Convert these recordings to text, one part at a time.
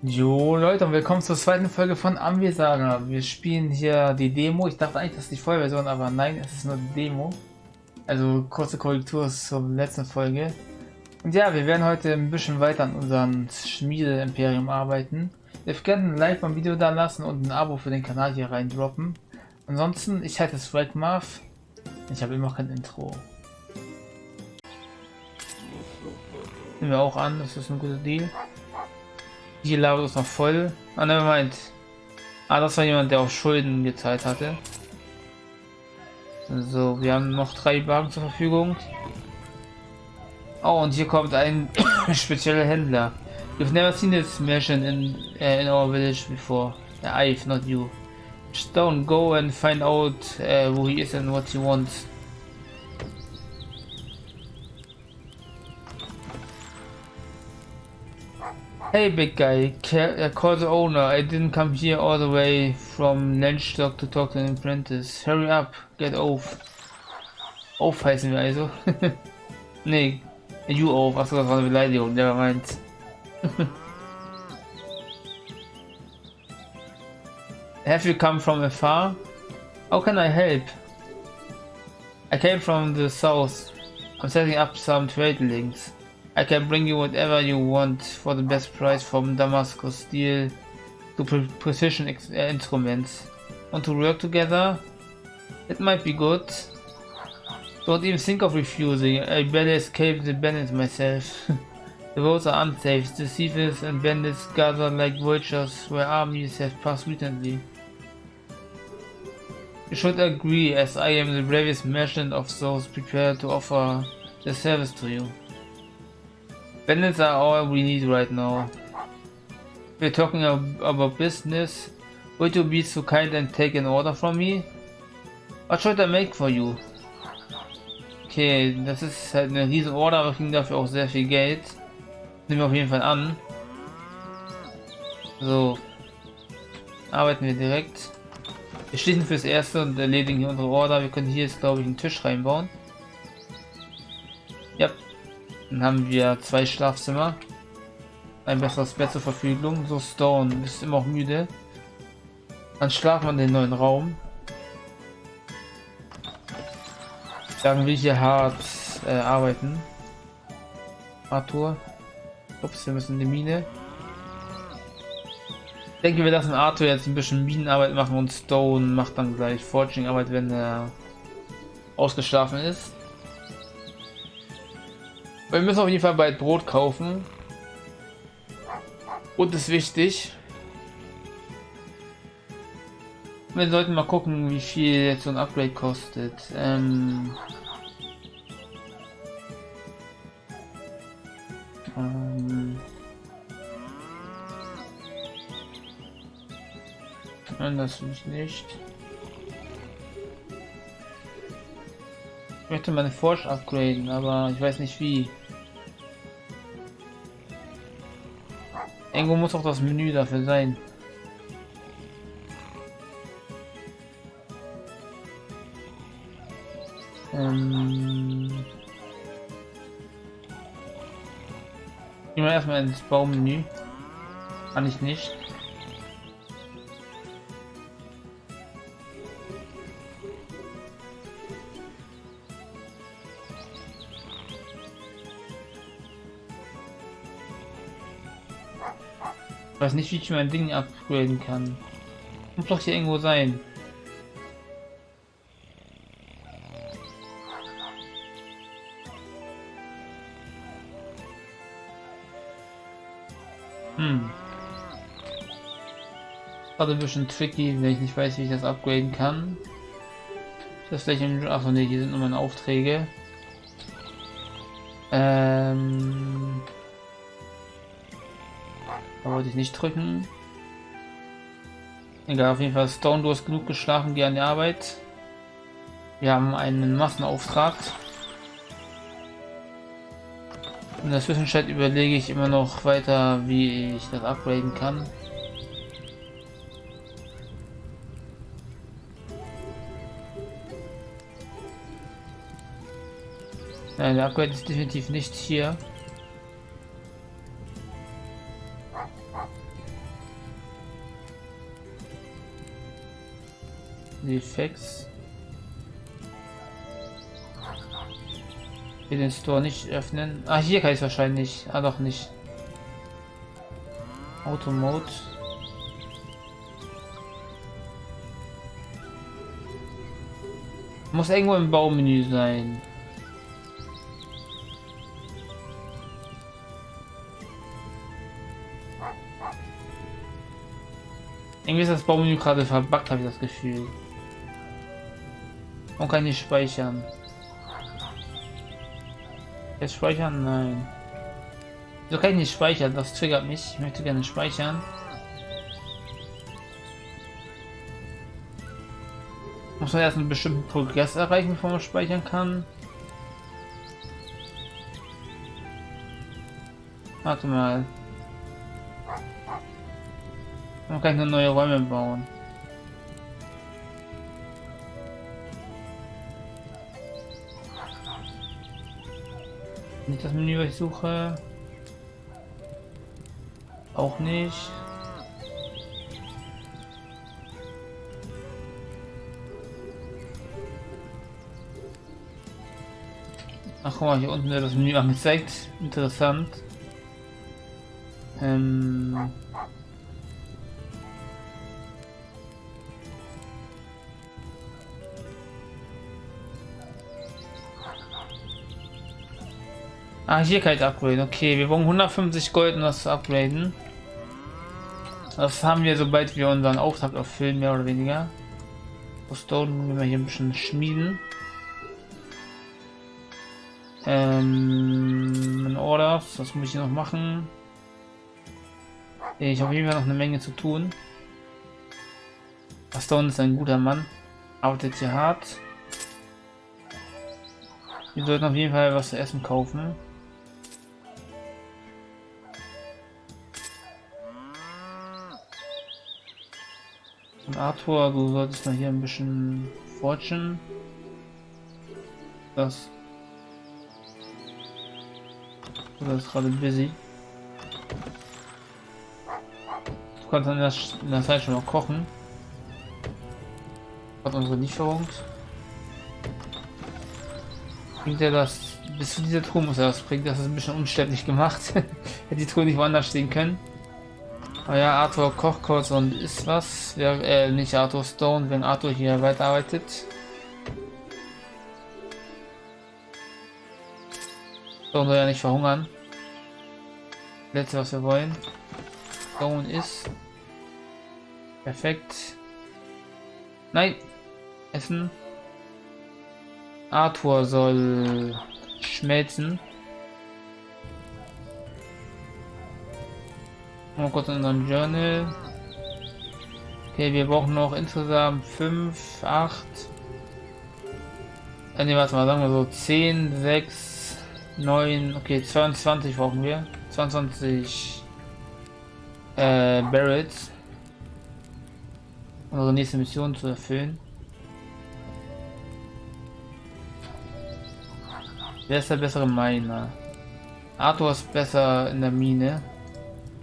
Jo Leute und willkommen zur zweiten Folge von Ambisaga. Wir spielen hier die Demo. Ich dachte eigentlich, das ist die Vollversion, aber nein, es ist nur die Demo. Also kurze Korrektur zur letzten Folge. Und ja, wir werden heute ein bisschen weiter an unserem Schmiede-Imperium arbeiten. Ihr könnt ein Like beim Video da lassen und ein Abo für den Kanal hier rein droppen. Ansonsten, ich heiße Swag Marv. Ich habe immer kein Intro. Nehmen wir auch an, das ist ein guter Deal. Die Lage ist noch voll. Ah, ne, meint. Ah, das war jemand, der auch Schulden gezahlt hatte. So, wir haben noch drei Wagen zur Verfügung. Oh, und hier kommt ein spezieller Händler. You've never seen this merchant in, uh, in our village before. I've, not you. Just don't go and find out uh, who he is and what he wants. Hey big guy, uh, call the owner. I didn't come here all the way from Landstock to talk to an apprentice. Hurry up, get off. Off heißen wir also. nee, you off. Achso, das war eine Beleidigung, der meint. Have you come from afar? How can I help? I came from the south. I'm setting up some trade links. I can bring you whatever you want for the best price from Damascus steel to pre precision uh, instruments. Want to work together? It might be good. Don't even think of refusing. I barely escaped the bandits myself. the roads are unsafe. The thieves and bandits gather like vultures where armies have passed recently. You should agree as I am the bravest merchant of those prepared to offer the service to you. Bandits are all we need right now. We're talking about business. Would you be so kind and take an order from me? What should I make for you? Okay, das ist halt eine riesen Order, aber kriegen dafür auch sehr viel Geld. Nehmen wir auf jeden Fall an. So. Arbeiten wir direkt. Wir schließen fürs Erste und erledigen hier unsere Order. Wir können hier jetzt, glaube ich, einen Tisch reinbauen. Dann haben wir zwei Schlafzimmer. Ein besseres Bett zur Verfügung. So Stone ist immer auch müde. Dann schlafen wir in den neuen Raum. Sagen wir hier hart äh, arbeiten. Arthur. Ups, wir müssen in die Mine. Ich denke, wir lassen Arthur jetzt ein bisschen Minenarbeit machen und Stone macht dann gleich Forging-Arbeit, wenn er ausgeschlafen ist. Wir müssen auf jeden Fall bald Brot kaufen. Und ist wichtig. Wir sollten mal gucken, wie viel jetzt so ein Upgrade kostet. Ähm ähm Anders nicht. Ich möchte meine Forsch upgraden, aber ich weiß nicht wie. Irgendwo muss auch das Menü dafür sein. Ähm Gehen wir erstmal ins Baumenü. Kann ich nicht. Weiß nicht, wie ich mein Ding upgraden kann. Muss doch hier irgendwo sein. Hm. Gerade ein bisschen tricky, wenn ich nicht weiß, wie ich das upgraden kann. Das vielleicht im... Achso, ne, hier sind nur meine Aufträge. Ähm... Wollte ich nicht drücken. Egal, auf jeden Fall Stone, du hast genug geschlafen, geh an die Arbeit. Wir haben einen Massenauftrag. In der Zwischenzeit überlege ich immer noch weiter, wie ich das upgraden kann. Nein, der Upgrade ist definitiv nicht hier. Die Fax. Hier den Store nicht öffnen. Ah, hier kann ich wahrscheinlich. Ah, doch nicht. Automode. Muss irgendwo im Baumenü sein. Irgendwie ist das Baumenü gerade verbuggt, habe ich das Gefühl. Und kann nicht speichern. Jetzt speichern? Nein. So kann ich nicht speichern, das triggert mich. Ich möchte gerne speichern. Muss man erst einen bestimmten Progress erreichen, bevor man speichern kann. Warte mal. Man kann nur neue Räume bauen. Nicht das Menü, was ich suche. Auch nicht. Ach guck mal, hier unten wird das Menü angezeigt. Interessant. Ähm Ah, hier kann ich upgraden. Okay, wir brauchen 150 Gold, um das zu upgraden. Das haben wir, sobald wir unseren Auftrag erfüllen, mehr oder weniger. Stone müssen wir hier ein bisschen schmieden. Ähm, Orders, was muss ich noch machen? Ich habe jeden noch eine Menge zu tun. Stone ist ein guter Mann, arbeitet hier hart. Wir sollten auf jeden Fall was zu essen kaufen. Arthur, du solltest mal hier ein bisschen fortune. Das. Das ist gerade busy. Du kannst in der, in der Zeit schon mal kochen. Hat unsere Lieferung. Bringt er das. Bis zu dieser Truhe muss er das bringen. Das ist ein bisschen umständlich gemacht. Hätte die Truhe nicht woanders stehen können. Ah ja, Arthur kurz und isst was. Wer, äh, nicht Arthur Stone, wenn Arthur hier weiterarbeitet. Stone soll ja nicht verhungern. Letzte, was wir wollen. Stone ist. Perfekt. Nein. Essen. Arthur soll schmelzen. Mal kurz in unserem Journal. Okay, wir brauchen noch insgesamt 5, 8. Äh, ne, warte mal, sagen wir so 10, 6, 9, okay, 22 brauchen wir. 22 äh, Barrels. Unsere nächste Mission zu erfüllen. Wer ist der bessere Miner? Arthur ist besser in der Mine.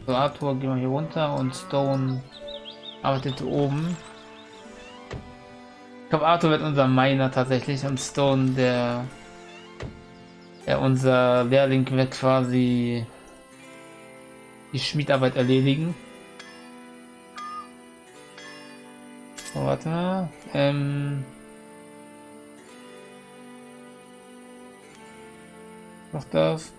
So, Arthur, gehen wir hier runter und Stone arbeitet oben. Ich glaube, Arthur wird unser Miner tatsächlich und Stone, der, der unser Lehrling wird quasi die Schmiedarbeit erledigen. So, warte mal. Ähm, noch das.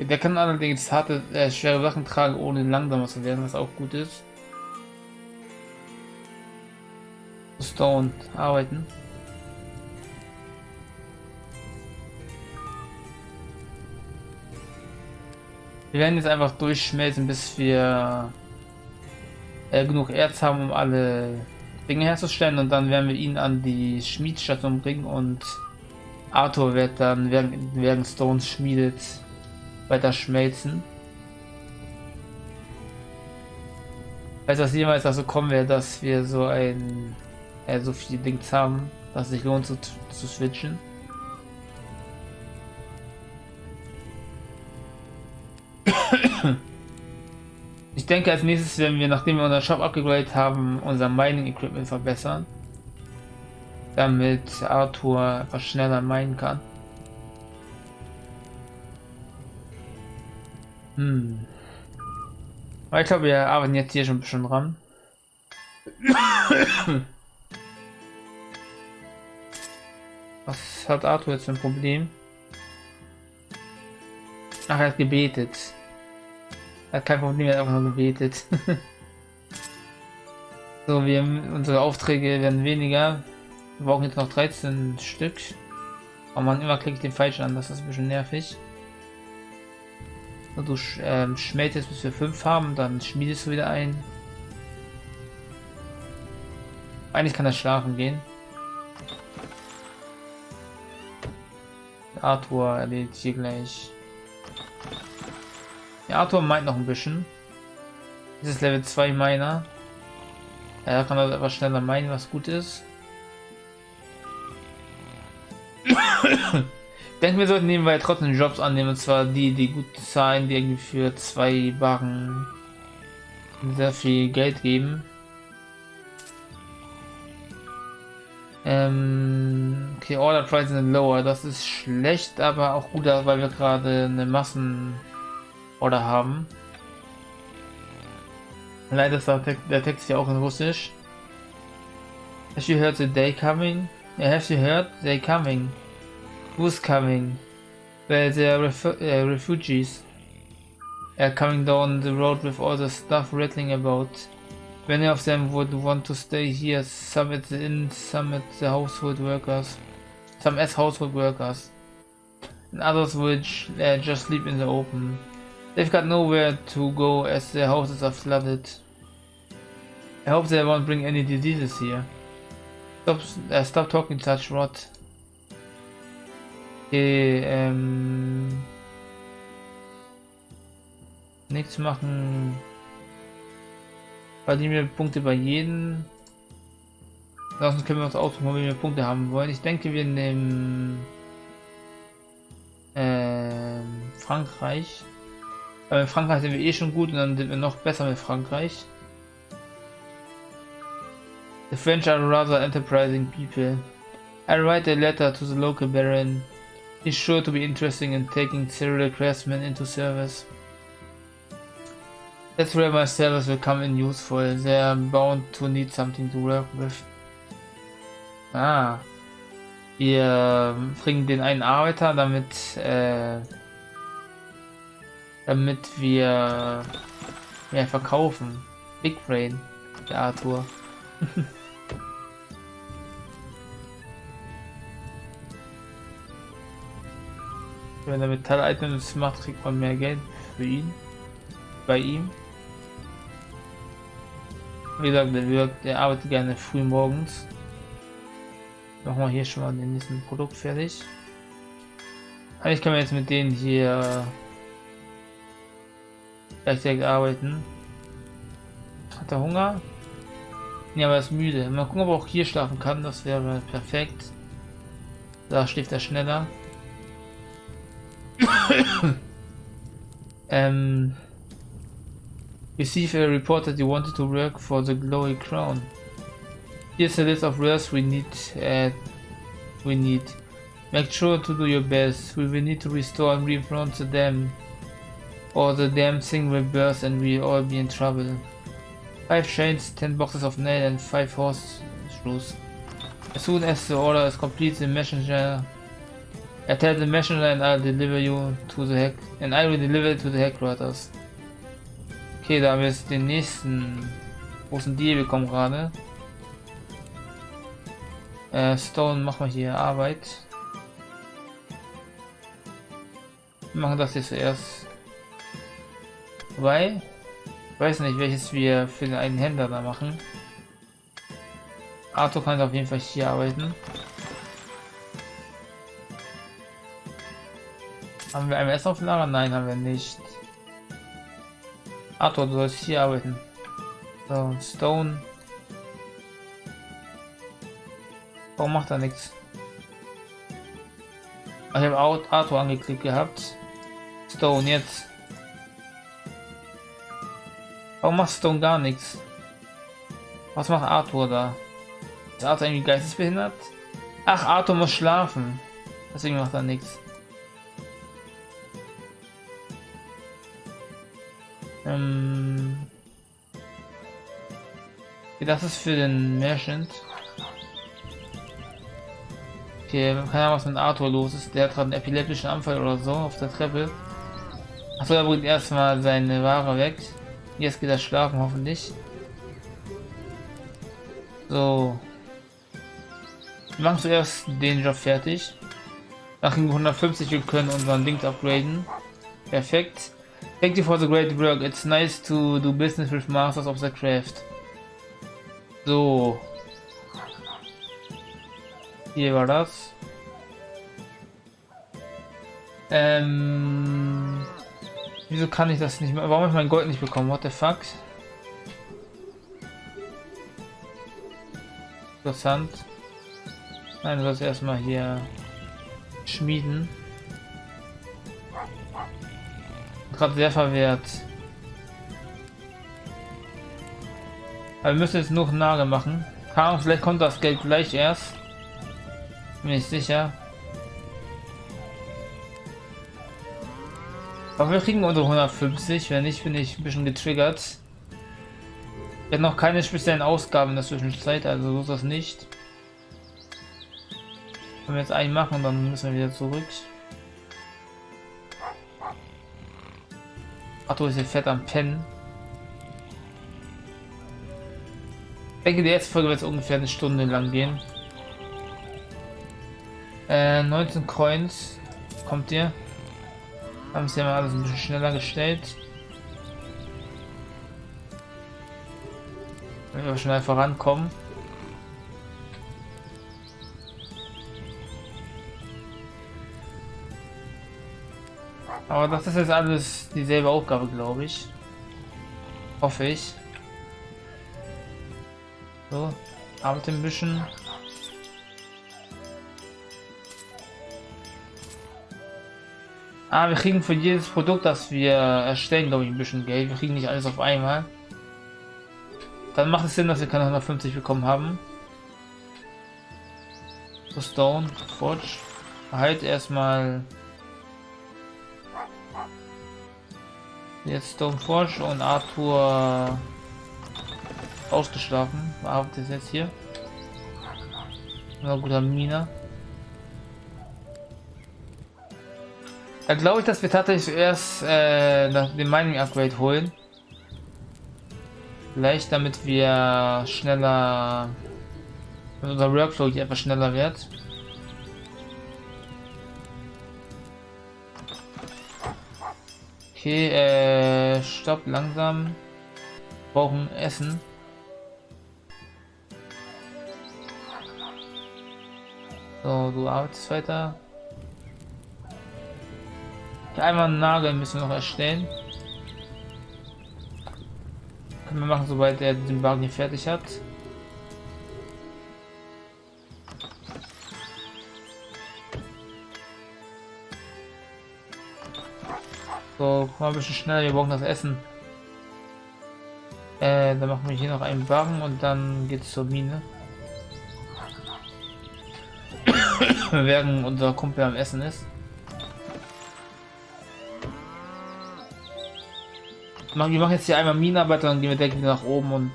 Der kann allerdings harte, äh, schwere Sachen tragen, ohne langsamer zu werden, was auch gut ist. Stone arbeiten. Wir werden jetzt einfach durchschmelzen, bis wir äh, genug Erz haben, um alle Dinge herzustellen und dann werden wir ihn an die Schmiedstation bringen und Arthur wird dann, während, während Stones schmiedet, weiter schmelzen. Falls das jemals dazu kommen wäre, dass wir so ein äh, so viele Dings haben, dass es sich lohnt zu, zu switchen. Ich denke als nächstes werden wir, nachdem wir unseren Shop abgegradet haben, unser Mining Equipment verbessern. Damit Arthur etwas schneller meinen kann. Hm. Aber ich glaube, wir arbeiten jetzt hier schon ein bisschen dran. Was hat Arthur jetzt für ein Problem? Ach, er hat gebetet. Er hat kein Problem, er hat einfach nur gebetet. so, wir unsere Aufträge werden weniger. Wir brauchen jetzt noch 13 Stück. Oh man, immer klicke den falschen an, das ist ein bisschen nervig. So, du ähm, schmelzest bis wir 5 haben, dann schmiedest du wieder ein. Eigentlich kann er schlafen gehen. Arthur erledigt hier gleich. Ja, Arthur meint noch ein bisschen. Das ist Level 2 Miner. Ja, da kann er etwas schneller meinen, was gut ist. Denke, wir sollten nebenbei trotzdem Jobs annehmen, und zwar die, die gut zahlen, die irgendwie für zwei Barren sehr viel Geld geben. Ähm, okay, Order Price sind lower. Das ist schlecht, aber auch gut, weil wir gerade eine Massen Order haben. Leider ist der Text ja auch in Russisch. Have you heard the day coming? Have you heard? They coming. Who's coming? They are refu uh, refugees. Are coming down the road with all the stuff rattling about. Many of them would want to stay here, some at the inn, some at the household workers, some as household workers, and others which uh, just sleep in the open. They've got nowhere to go as their houses are flooded. I hope they won't bring any diseases here. Stop, uh, stop talking such rot. Ähm... Nichts machen... verdienen wir Punkte bei jedem. Sonst können wir uns aussuchen, wie wir Punkte haben wollen. Ich denke, wir nehmen äh, Frankreich. Weil in Frankreich sind wir eh schon gut und dann sind wir noch besser mit Frankreich. The French are rather enterprising people. I write a letter to the local baron. He's sure to be interested in taking serial craftsmen into service. That's where my sellers will come in useful. They are bound to need something to work with. Ah. Wir bringen den einen Arbeiter, damit, äh, damit wir mehr verkaufen. Big Brain, der Arthur. Wenn er Metall-Items macht, kriegt man mehr Geld für ihn. Bei ihm. Wie gesagt, der, wirkt, der arbeitet gerne früh morgens. Machen wir hier schon mal den nächsten Produkt fertig. Eigentlich können wir jetzt mit denen hier gleichzeitig arbeiten. Hat er Hunger? Ja, aber er ist müde. Mal gucken, ob er auch hier schlafen kann. Das wäre perfekt. Da schläft er schneller. Ähm, Receive a report that you wanted to work for the Glory Crown. Here's a list of rares we need. Uh, we need. Make sure to do your best. We will need to restore and refront the dam, or the damn thing will burst and we'll all be in trouble. Five chains, ten boxes of nail, and five horse shoes. As soon as the order is complete, the messenger. I tell the messenger, and I'll deliver you to the heck, and I will deliver to the headquarters. Okay, da haben wir jetzt den nächsten großen Deal bekommen gerade. Äh, Stone machen wir hier Arbeit. Wir machen das jetzt zuerst. Wobei, ich weiß nicht, welches wir für den einen Händler da machen. Arthur kann auf jeden Fall hier arbeiten. Haben wir ein auf Lager? Nein, haben wir nicht. Arthur, du sollst hier arbeiten. So, Stone. Warum macht er nichts? Ich habe Arthur angeklickt gehabt. Stone jetzt. Warum machst du gar nichts? Was macht Arthur da? Ist Arthur irgendwie geistesbehindert? Ach, Arthur muss schlafen. Deswegen macht er nichts. Ähm. Das ist für den Merchant. Okay, keine Ahnung, was mit Arthur los ist. Der hat gerade einen epileptischen Anfall oder so auf der Treppe. Achso, er bringt erstmal seine Ware weg. Jetzt geht er schlafen, hoffentlich. So. Wir machen zuerst den Job fertig. Nach 150 wir können unseren Ding upgraden. Perfekt. Thank you for the great work. It's nice to do business with masters of the craft. So. Hier war das. Ähm. Wieso kann ich das nicht mehr? Warum habe ich mein Gold nicht bekommen? What the fuck? Interessant. Nein, du sollst erstmal hier schmieden. Gerade sehr verwehrt. Aber wir müssen jetzt noch Nagel machen. Keine vielleicht kommt das Geld gleich erst. Bin ich sicher. Aber wir kriegen unsere 150, wenn nicht, bin ich ein bisschen getriggert. Wir haben noch keine speziellen Ausgaben in der Zwischenzeit, also so ist das nicht. Wenn wir jetzt einen machen, dann müssen wir wieder zurück. Ach du, ist hier fett am Pennen. Ich denke, die erste Folge wird ungefähr eine Stunde lang gehen. Äh, 19 Coins. Kommt ihr? Haben sie ja alles ein bisschen schneller gestellt. Wenn wir schnell vorankommen. Aber das ist jetzt alles dieselbe Aufgabe, glaube ich. Hoffe ich. So, arbeite ein bisschen. Ah, wir kriegen für jedes Produkt, das wir erstellen, glaube ich, ein bisschen Geld. Wir kriegen nicht alles auf einmal. Dann macht es Sinn, dass wir keine 150 bekommen haben. So, Stone, Forge. Halt erstmal Jetzt Stone Forge und Arthur ausgeschlafen. Arbeitet jetzt hier. Na guter Miner. Da glaube ich, dass wir tatsächlich erst äh, den Mining Upgrade holen. Vielleicht damit wir schneller, damit unser Workflow hier etwas schneller wird. Okay, äh, stopp, langsam. Brauchen Essen. So, du arbeitest weiter. Einmal einen Nagel müssen wir noch erstellen. Können wir machen, sobald er den Wagen fertig hat. So, mal ein bisschen schneller, wir brauchen das Essen. Äh, dann machen wir hier noch einen Wagen und dann geht's zur Mine. Während unser Kumpel am Essen ist. Wir machen jetzt hier einmal Minenarbeiter, dann gehen wir direkt wieder nach oben und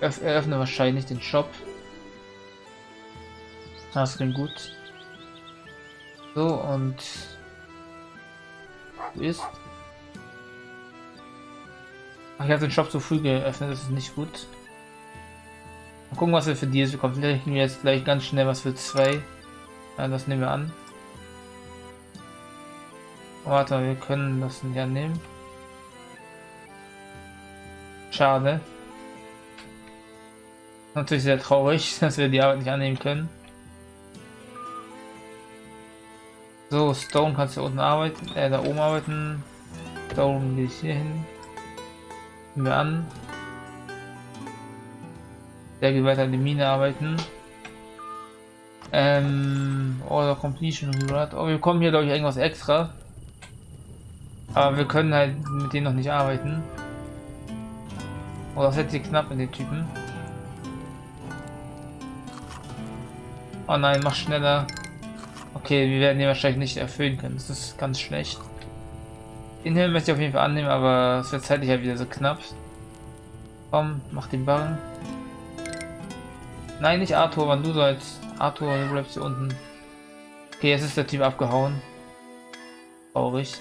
eröffnen wahrscheinlich den Shop. Das klingt gut. So und ist. Ach, ich habe den Shop zu früh geöffnet, das ist nicht gut. Mal gucken, was wir für Deals bekommen. Vielleicht kriegen wir jetzt gleich ganz schnell was für zwei. Ja, das nehmen wir an. Warte, wir können das nicht annehmen. Schade. Natürlich sehr traurig, dass wir die Arbeit nicht annehmen können. So, Stone kannst du unten arbeiten, äh, da oben arbeiten. Stone gehe ich hier hin. Nehmen wir an. Der geht weiter in die Mine arbeiten. Ähm, Order Completion Reward. Oh, wir kommen hier glaube ich irgendwas extra. Aber wir können halt mit denen noch nicht arbeiten. Oh, das wird hier knapp mit den Typen. Oh nein, mach schneller. Okay, wir werden den wahrscheinlich nicht erfüllen können. Das ist ganz schlecht. Den hier möchte ich auf jeden Fall annehmen, aber es wird zeitlich halt wieder so knapp. Komm, mach den Barren. Nein, nicht Arthur, wann du sollst. Arthur, du bleibst hier unten. Okay, jetzt ist der Typ abgehauen. Traurig.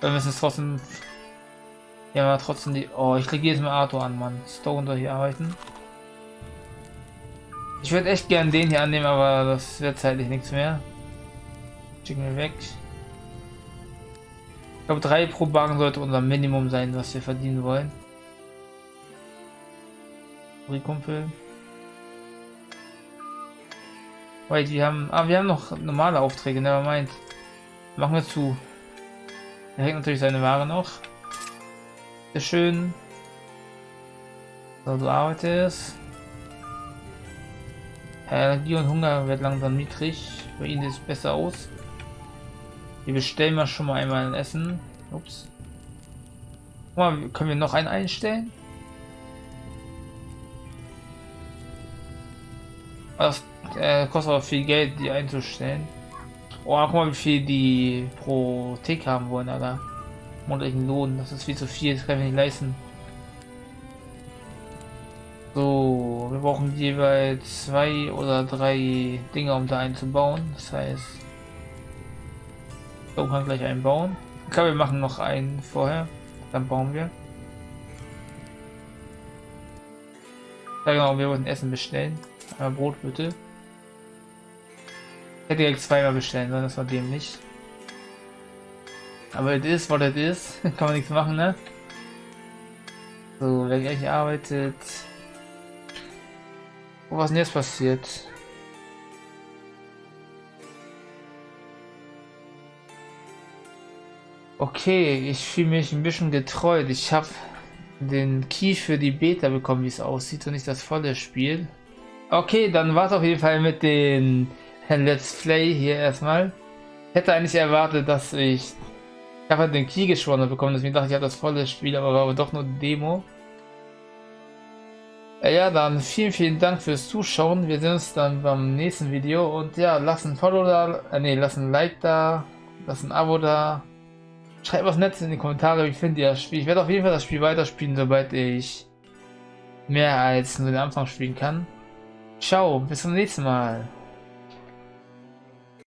Wir müssen es trotzdem... Ja, aber trotzdem die... Oh, ich kriege jedes Mal Arthur an, Mann. Stone soll hier arbeiten. Ich würde echt gern den hier annehmen, aber das wird zeitlich nichts mehr. Schicken wir weg. Ich glaube, drei pro Wagen sollte unser Minimum sein, was wir verdienen wollen. Kumpel. Wait, wir haben... Ah, wir haben noch normale Aufträge, never mind. Machen wir zu. Er hängt natürlich seine Ware noch. Sehr schön. So, du arbeitest. Energie und Hunger wird langsam niedrig. Bei ihnen sieht es besser aus. Wir bestellen mal schon mal einmal ein Essen. Ups. Mal, können wir noch einen einstellen? Das äh, kostet aber viel Geld, die einzustellen. Oh, guck mal, wie viel die pro Tick haben wollen, Alter. Monatlichen Lohn, das ist viel zu viel, das kann ich nicht leisten. So, wir brauchen jeweils zwei oder drei Dinge, um da einzubauen. Das heißt, so kann gleich einbauen. Glaube, wir machen noch einen vorher, dann bauen wir. Ja genau, wir wollten Essen bestellen. Aber Brot bitte. Ich hätte direkt zweimal bestellen sollen, das war dem nicht. Aber es ist, was es ist. Kann man nichts machen, ne? So, wer gleich arbeitet. Oh, was ist denn jetzt passiert? Okay, ich fühle mich ein bisschen getreut. Ich habe den Key für die Beta bekommen, wie es aussieht und nicht das volle Spiel. Okay, dann war es auf jeden Fall mit den Let's Play hier erstmal. Hätte eigentlich erwartet, dass ich... Ich habe halt den Key geschworen bekommen, deswegen dachte ich, ich habe das volle Spiel, aber war aber doch nur Demo. Ja, dann vielen, vielen Dank fürs Zuschauen. Wir sehen uns dann beim nächsten Video. Und ja, lasst ein Follow da, äh, nee, lasst ein Like da, lasst ein Abo da. Schreibt was Nettes in die Kommentare, wie findet ihr das Spiel. Ich werde auf jeden Fall das Spiel weiterspielen, sobald ich mehr als nur den Anfang spielen kann. Ciao, bis zum nächsten Mal.